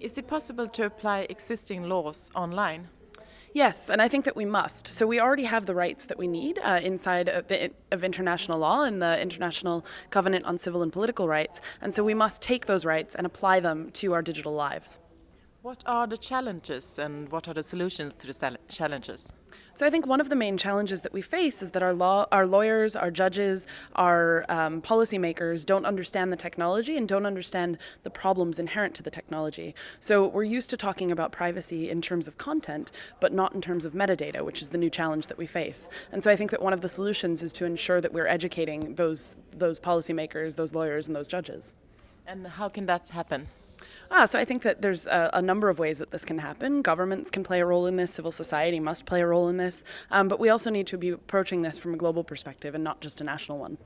Is it possible to apply existing laws online? Yes, and I think that we must. So we already have the rights that we need uh, inside of, of, international law and the International Covenant on Civil and Political Rights, and so we must take those rights and apply them to our digital lives. What are the challenges and what are the solutions to the challenges? So I think one of the main challenges that we face is that our law, our lawyers, our judges, our um, policymakers don't understand the technology and don't understand the problems inherent to the technology. So we're used to talking about privacy in terms of content, but not in terms of metadata, which is the new challenge that we face. And so I think that one of the solutions is to ensure that we're educating those those policymakers, those lawyers, and those judges. And how can that happen? Ah, so I think that there's a, a, number of ways that this can happen. Governments can play a role in this, civil society must play a role in this, um, but we also need to be approaching this from a global perspective and not just a national one.